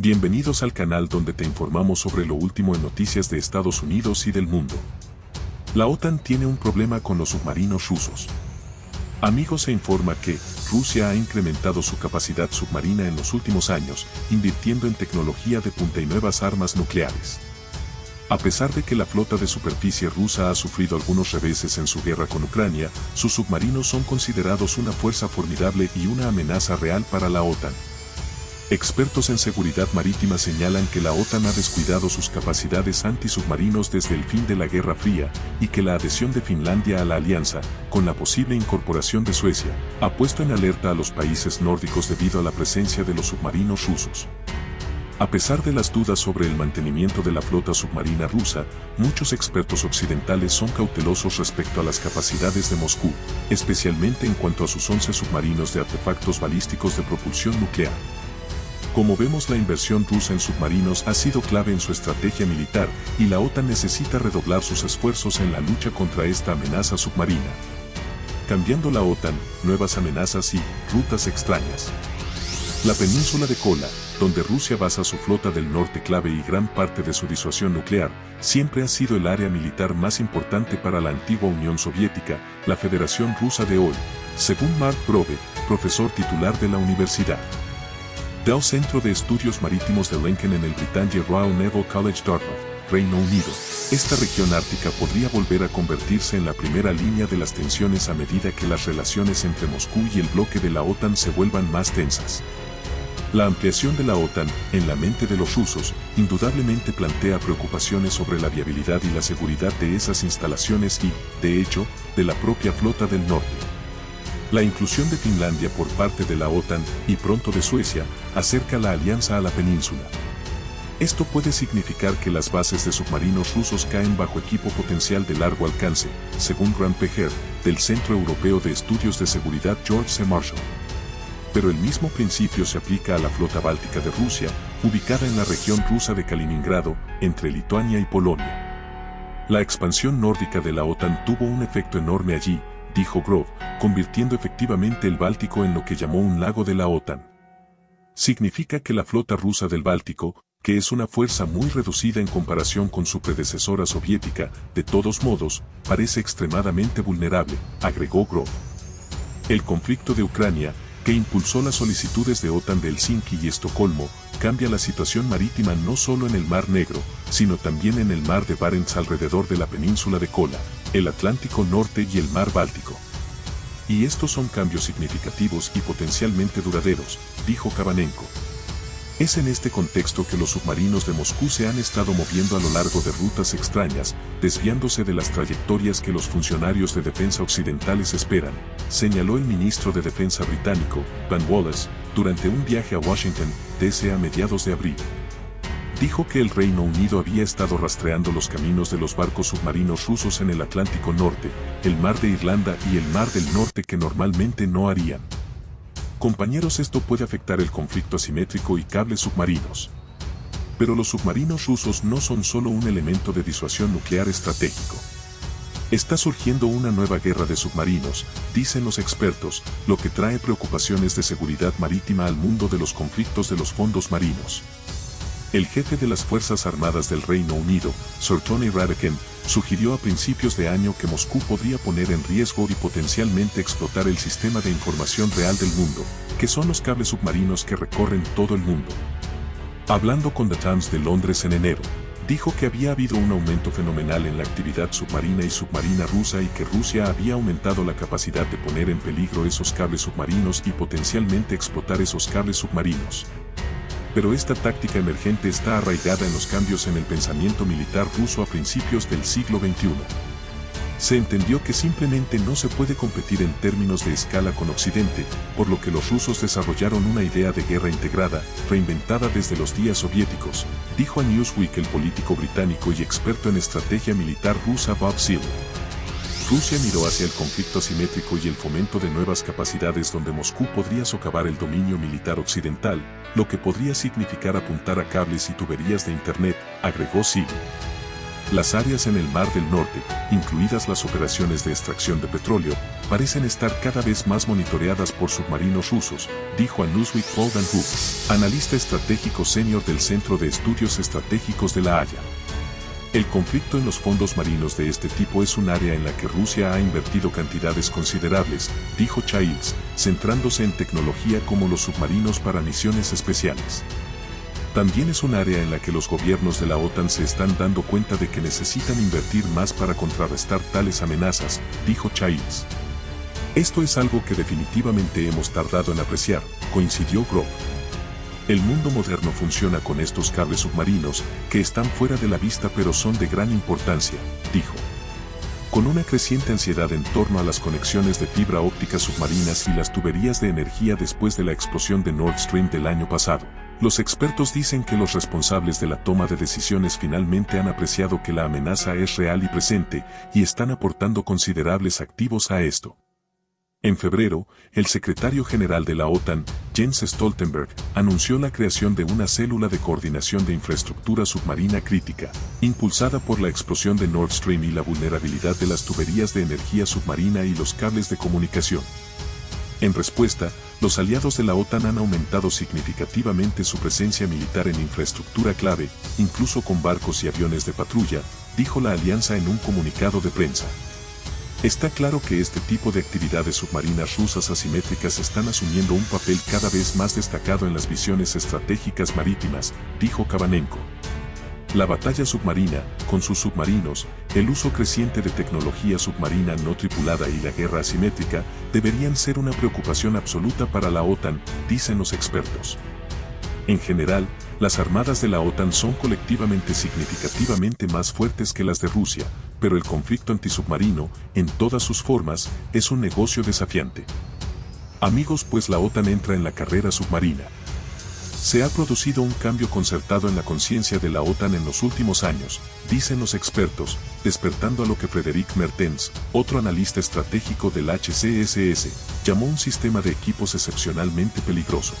Bienvenidos al canal donde te informamos sobre lo último en noticias de Estados Unidos y del mundo. La OTAN tiene un problema con los submarinos rusos. Amigos se informa que Rusia ha incrementado su capacidad submarina en los últimos años, invirtiendo en tecnología de punta y nuevas armas nucleares. A pesar de que la flota de superficie rusa ha sufrido algunos reveses en su guerra con Ucrania, sus submarinos son considerados una fuerza formidable y una amenaza real para la OTAN. Expertos en seguridad marítima señalan que la OTAN ha descuidado sus capacidades antisubmarinos desde el fin de la Guerra Fría y que la adhesión de Finlandia a la alianza, con la posible incorporación de Suecia, ha puesto en alerta a los países nórdicos debido a la presencia de los submarinos rusos. A pesar de las dudas sobre el mantenimiento de la flota submarina rusa, muchos expertos occidentales son cautelosos respecto a las capacidades de Moscú, especialmente en cuanto a sus 11 submarinos de artefactos balísticos de propulsión nuclear. Como vemos la inversión rusa en submarinos ha sido clave en su estrategia militar y la OTAN necesita redoblar sus esfuerzos en la lucha contra esta amenaza submarina. Cambiando la OTAN, nuevas amenazas y rutas extrañas. La península de Kola, donde Rusia basa su flota del norte clave y gran parte de su disuasión nuclear, siempre ha sido el área militar más importante para la antigua Unión Soviética, la Federación Rusa de hoy, según Mark Grove, profesor titular de la universidad. Del Centro de Estudios Marítimos de Lincoln en el Britannia Royal Naval College Dartmouth, Reino Unido. Esta región ártica podría volver a convertirse en la primera línea de las tensiones a medida que las relaciones entre Moscú y el bloque de la OTAN se vuelvan más tensas. La ampliación de la OTAN, en la mente de los rusos, indudablemente plantea preocupaciones sobre la viabilidad y la seguridad de esas instalaciones y, de hecho, de la propia flota del norte. La inclusión de Finlandia por parte de la OTAN y pronto de Suecia acerca la alianza a la península. Esto puede significar que las bases de submarinos rusos caen bajo equipo potencial de largo alcance, según Grant Pejer, del Centro Europeo de Estudios de Seguridad George C. Marshall pero el mismo principio se aplica a la flota báltica de Rusia, ubicada en la región rusa de Kaliningrado, entre Lituania y Polonia. La expansión nórdica de la OTAN tuvo un efecto enorme allí, dijo Grove, convirtiendo efectivamente el Báltico en lo que llamó un lago de la OTAN. Significa que la flota rusa del Báltico, que es una fuerza muy reducida en comparación con su predecesora soviética, de todos modos, parece extremadamente vulnerable, agregó Grove. El conflicto de Ucrania, que impulsó las solicitudes de OTAN de Helsinki y Estocolmo, cambia la situación marítima no solo en el Mar Negro, sino también en el Mar de Barents alrededor de la península de Kola, el Atlántico Norte y el Mar Báltico. Y estos son cambios significativos y potencialmente duraderos, dijo Kabanenko. Es en este contexto que los submarinos de Moscú se han estado moviendo a lo largo de rutas extrañas, desviándose de las trayectorias que los funcionarios de defensa occidentales esperan, señaló el ministro de Defensa británico, Van Wallace, durante un viaje a Washington, D.C. a mediados de abril. Dijo que el Reino Unido había estado rastreando los caminos de los barcos submarinos rusos en el Atlántico Norte, el Mar de Irlanda y el Mar del Norte que normalmente no harían. Compañeros esto puede afectar el conflicto asimétrico y cables submarinos. Pero los submarinos rusos no son solo un elemento de disuasión nuclear estratégico. Está surgiendo una nueva guerra de submarinos, dicen los expertos, lo que trae preocupaciones de seguridad marítima al mundo de los conflictos de los fondos marinos. El jefe de las Fuerzas Armadas del Reino Unido, Sir Tony Radaken, sugirió a principios de año que Moscú podría poner en riesgo y potencialmente explotar el sistema de información real del mundo, que son los cables submarinos que recorren todo el mundo. Hablando con The Times de Londres en enero, dijo que había habido un aumento fenomenal en la actividad submarina y submarina rusa y que Rusia había aumentado la capacidad de poner en peligro esos cables submarinos y potencialmente explotar esos cables submarinos pero esta táctica emergente está arraigada en los cambios en el pensamiento militar ruso a principios del siglo XXI. Se entendió que simplemente no se puede competir en términos de escala con Occidente, por lo que los rusos desarrollaron una idea de guerra integrada, reinventada desde los días soviéticos, dijo a Newsweek el político británico y experto en estrategia militar rusa Bob Seale. Rusia miró hacia el conflicto asimétrico y el fomento de nuevas capacidades donde Moscú podría socavar el dominio militar occidental, lo que podría significar apuntar a cables y tuberías de Internet, agregó Sil. las áreas en el Mar del Norte, incluidas las operaciones de extracción de petróleo, parecen estar cada vez más monitoreadas por submarinos rusos, dijo a Newsweek Paul analista estratégico senior del Centro de Estudios Estratégicos de La Haya. El conflicto en los fondos marinos de este tipo es un área en la que Rusia ha invertido cantidades considerables, dijo Childs, centrándose en tecnología como los submarinos para misiones especiales. También es un área en la que los gobiernos de la OTAN se están dando cuenta de que necesitan invertir más para contrarrestar tales amenazas, dijo Childs. Esto es algo que definitivamente hemos tardado en apreciar, coincidió Grove. El mundo moderno funciona con estos cables submarinos, que están fuera de la vista pero son de gran importancia, dijo. Con una creciente ansiedad en torno a las conexiones de fibra óptica submarinas y las tuberías de energía después de la explosión de Nord Stream del año pasado, los expertos dicen que los responsables de la toma de decisiones finalmente han apreciado que la amenaza es real y presente y están aportando considerables activos a esto. En febrero, el secretario general de la OTAN, Jens Stoltenberg, anunció la creación de una célula de coordinación de infraestructura submarina crítica, impulsada por la explosión de Nord Stream y la vulnerabilidad de las tuberías de energía submarina y los cables de comunicación. En respuesta, los aliados de la OTAN han aumentado significativamente su presencia militar en infraestructura clave, incluso con barcos y aviones de patrulla, dijo la alianza en un comunicado de prensa. Está claro que este tipo de actividades submarinas rusas asimétricas están asumiendo un papel cada vez más destacado en las visiones estratégicas marítimas, dijo Kabanenko. La batalla submarina, con sus submarinos, el uso creciente de tecnología submarina no tripulada y la guerra asimétrica deberían ser una preocupación absoluta para la OTAN, dicen los expertos. En general, las armadas de la OTAN son colectivamente significativamente más fuertes que las de Rusia, pero el conflicto antisubmarino, en todas sus formas, es un negocio desafiante. Amigos pues la OTAN entra en la carrera submarina. Se ha producido un cambio concertado en la conciencia de la OTAN en los últimos años, dicen los expertos, despertando a lo que Frederic Mertens, otro analista estratégico del HCSS, llamó un sistema de equipos excepcionalmente peligroso.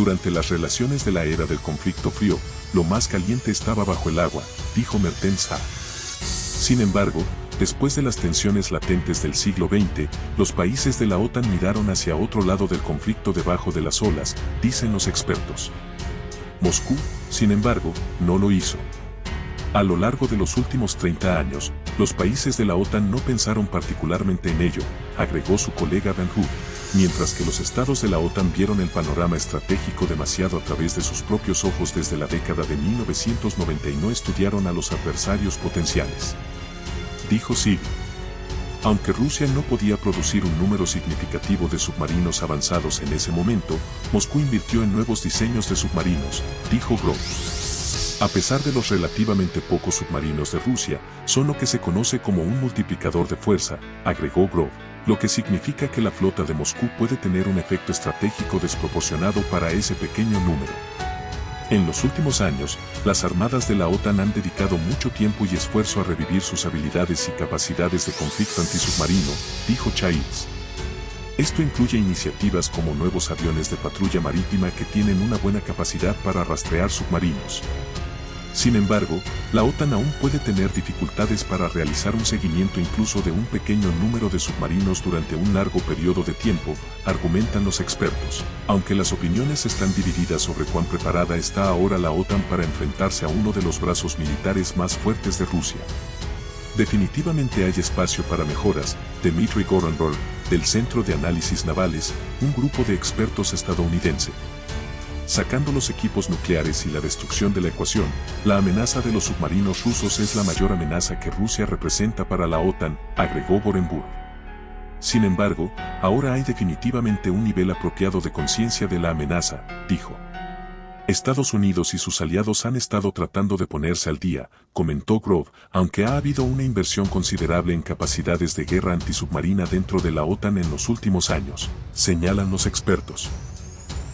Durante las relaciones de la era del conflicto frío, lo más caliente estaba bajo el agua, dijo Mertens a. Sin embargo, Después de las tensiones latentes del siglo XX, los países de la OTAN miraron hacia otro lado del conflicto debajo de las olas, dicen los expertos. Moscú, sin embargo, no lo hizo. A lo largo de los últimos 30 años, los países de la OTAN no pensaron particularmente en ello, agregó su colega Van Hook, mientras que los estados de la OTAN vieron el panorama estratégico demasiado a través de sus propios ojos desde la década de 1990 y no estudiaron a los adversarios potenciales dijo Sig. Aunque Rusia no podía producir un número significativo de submarinos avanzados en ese momento, Moscú invirtió en nuevos diseños de submarinos, dijo Grove. A pesar de los relativamente pocos submarinos de Rusia, son lo que se conoce como un multiplicador de fuerza, agregó Grove, lo que significa que la flota de Moscú puede tener un efecto estratégico desproporcionado para ese pequeño número. En los últimos años, las armadas de la OTAN han dedicado mucho tiempo y esfuerzo a revivir sus habilidades y capacidades de conflicto antisubmarino, dijo Childs. Esto incluye iniciativas como nuevos aviones de patrulla marítima que tienen una buena capacidad para rastrear submarinos. Sin embargo, la OTAN aún puede tener dificultades para realizar un seguimiento incluso de un pequeño número de submarinos durante un largo periodo de tiempo, argumentan los expertos, aunque las opiniones están divididas sobre cuán preparada está ahora la OTAN para enfrentarse a uno de los brazos militares más fuertes de Rusia. Definitivamente hay espacio para mejoras, Dmitry Gorenberg, del Centro de Análisis Navales, un grupo de expertos estadounidense, Sacando los equipos nucleares y la destrucción de la ecuación, la amenaza de los submarinos rusos es la mayor amenaza que Rusia representa para la OTAN, agregó Borenburg. Sin embargo, ahora hay definitivamente un nivel apropiado de conciencia de la amenaza, dijo. Estados Unidos y sus aliados han estado tratando de ponerse al día, comentó Grove, aunque ha habido una inversión considerable en capacidades de guerra antisubmarina dentro de la OTAN en los últimos años, señalan los expertos.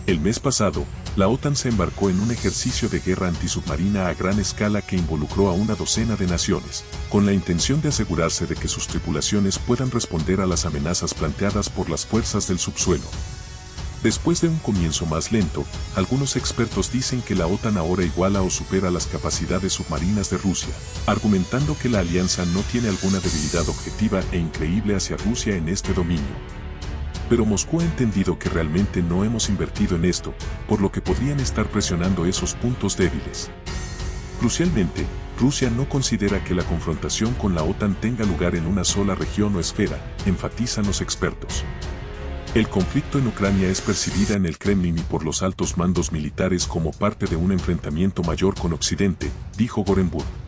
El mes pasado, la OTAN se embarcó en un ejercicio de guerra antisubmarina a gran escala que involucró a una docena de naciones, con la intención de asegurarse de que sus tripulaciones puedan responder a las amenazas planteadas por las fuerzas del subsuelo. Después de un comienzo más lento, algunos expertos dicen que la OTAN ahora iguala o supera las capacidades submarinas de Rusia, argumentando que la alianza no tiene alguna debilidad objetiva e increíble hacia Rusia en este dominio. Pero Moscú ha entendido que realmente no hemos invertido en esto, por lo que podrían estar presionando esos puntos débiles. Crucialmente, Rusia no considera que la confrontación con la OTAN tenga lugar en una sola región o esfera, enfatizan los expertos. El conflicto en Ucrania es percibida en el Kremlin y por los altos mandos militares como parte de un enfrentamiento mayor con Occidente, dijo Gorenburg.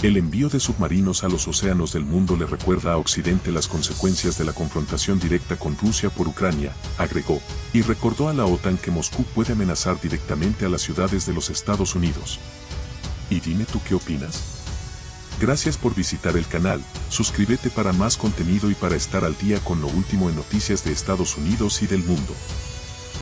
El envío de submarinos a los océanos del mundo le recuerda a Occidente las consecuencias de la confrontación directa con Rusia por Ucrania, agregó, y recordó a la OTAN que Moscú puede amenazar directamente a las ciudades de los Estados Unidos. ¿Y dime tú qué opinas? Gracias por visitar el canal, suscríbete para más contenido y para estar al día con lo último en noticias de Estados Unidos y del mundo.